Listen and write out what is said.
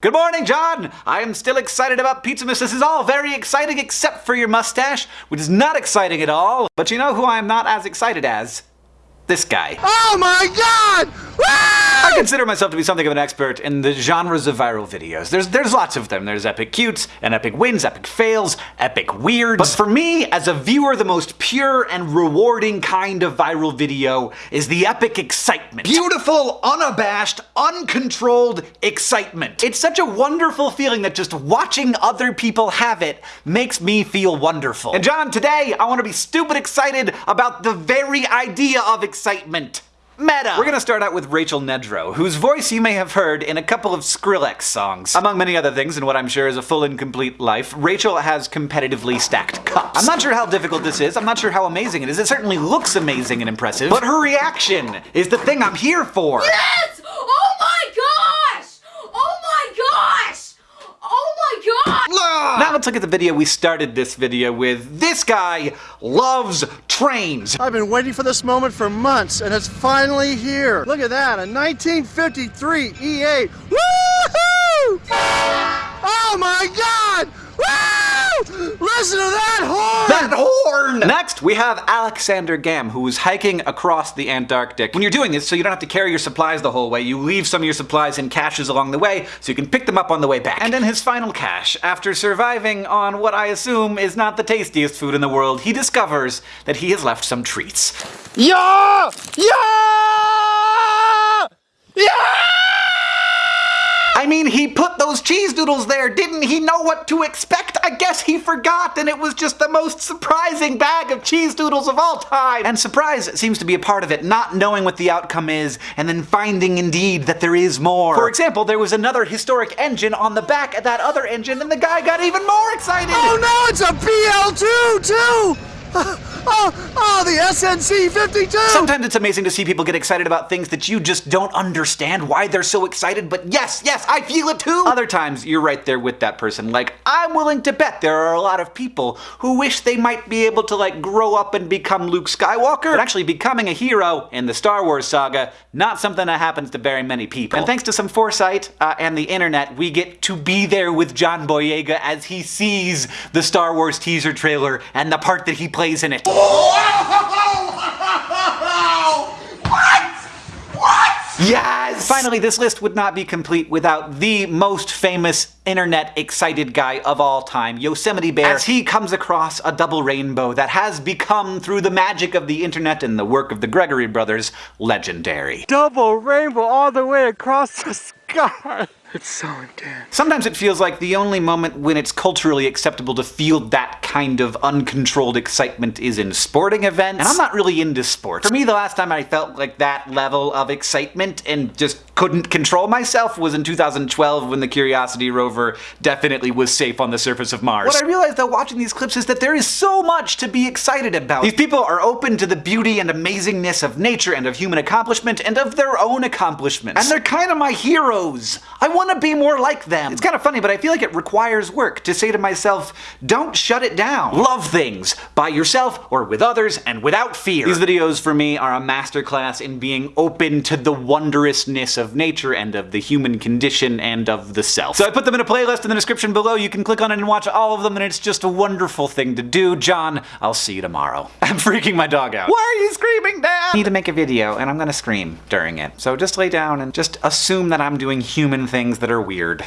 Good morning, John! I am still excited about Pizzamas. This is all very exciting except for your mustache, which is not exciting at all. But you know who I am not as excited as? This guy. Oh my god! I consider myself to be something of an expert in the genres of viral videos. There's there's lots of them. There's epic cutes, and epic wins, epic fails, epic weirds. But for me, as a viewer, the most pure and rewarding kind of viral video is the epic excitement. Beautiful, unabashed, uncontrolled excitement. It's such a wonderful feeling that just watching other people have it makes me feel wonderful. And John, today I want to be stupid excited about the very idea of excitement. Meta! We're gonna start out with Rachel Nedro, whose voice you may have heard in a couple of Skrillex songs. Among many other things in what I'm sure is a full and complete life, Rachel has competitively stacked cups. I'm not sure how difficult this is, I'm not sure how amazing it is, it certainly looks amazing and impressive, but her reaction is the thing I'm here for! Yes! Oh my gosh! Oh my gosh! Oh my gosh! Now let's look at the video we started this video with. This guy loves trains. I've been waiting for this moment for months, and it's finally here. Look at that, a 1953 E8. Woohoo! Oh my god! Woo! Listen to that! That horn! Next, we have Alexander Gamme, who is hiking across the Antarctic. When you're doing this, so you don't have to carry your supplies the whole way, you leave some of your supplies in caches along the way, so you can pick them up on the way back. And in his final cache, after surviving on what I assume is not the tastiest food in the world, he discovers that he has left some treats. Yeah! Yeah! Yeah! I mean, he put those cheese doodles there. Didn't he know what to expect? I guess he forgot, and it was just the most surprising bag of cheese doodles of all time. And surprise seems to be a part of it, not knowing what the outcome is, and then finding indeed that there is more. For example, there was another historic engine on the back of that other engine, and the guy got even more excited. Oh no, it's a BL2 too! Oh, oh, the SNC 52! Sometimes it's amazing to see people get excited about things that you just don't understand why they're so excited, but yes, yes, I feel it too! Other times, you're right there with that person. Like, I'm willing to bet there are a lot of people who wish they might be able to, like, grow up and become Luke Skywalker, but actually becoming a hero in the Star Wars saga, not something that happens to very many people. And thanks to some foresight uh, and the internet, we get to be there with John Boyega as he sees the Star Wars teaser trailer and the part that he plays in it. What? What? Yes! Finally, this list would not be complete without the most famous internet excited guy of all time, Yosemite Bear, as he comes across a double rainbow that has become, through the magic of the internet and the work of the Gregory brothers, legendary. Double rainbow all the way across the sky. It's so intense. Sometimes it feels like the only moment when it's culturally acceptable to feel that kind of uncontrolled excitement is in sporting events. And I'm not really into sports. For me, the last time I felt like that level of excitement and just couldn't control myself was in 2012 when the Curiosity rover definitely was safe on the surface of Mars. What I realized though watching these clips is that there is so much to be excited about. These people are open to the beauty and amazingness of nature and of human accomplishment and of their own accomplishments. And they're kind of my heroes. I want to be more like them. It's kind of funny, but I feel like it requires work to say to myself, don't shut it down. Love things by yourself or with others and without fear. These videos for me are a masterclass in being open to the wondrousness of nature and of the human condition and of the self. So I put them in a playlist in the description below. You can click on it and watch all of them and it's just a wonderful thing to do. John, I'll see you tomorrow. I'm freaking my dog out. Why are you screaming, Dad? I need to make a video and I'm gonna scream during it. So just lay down and just assume that I'm doing human things that are weird.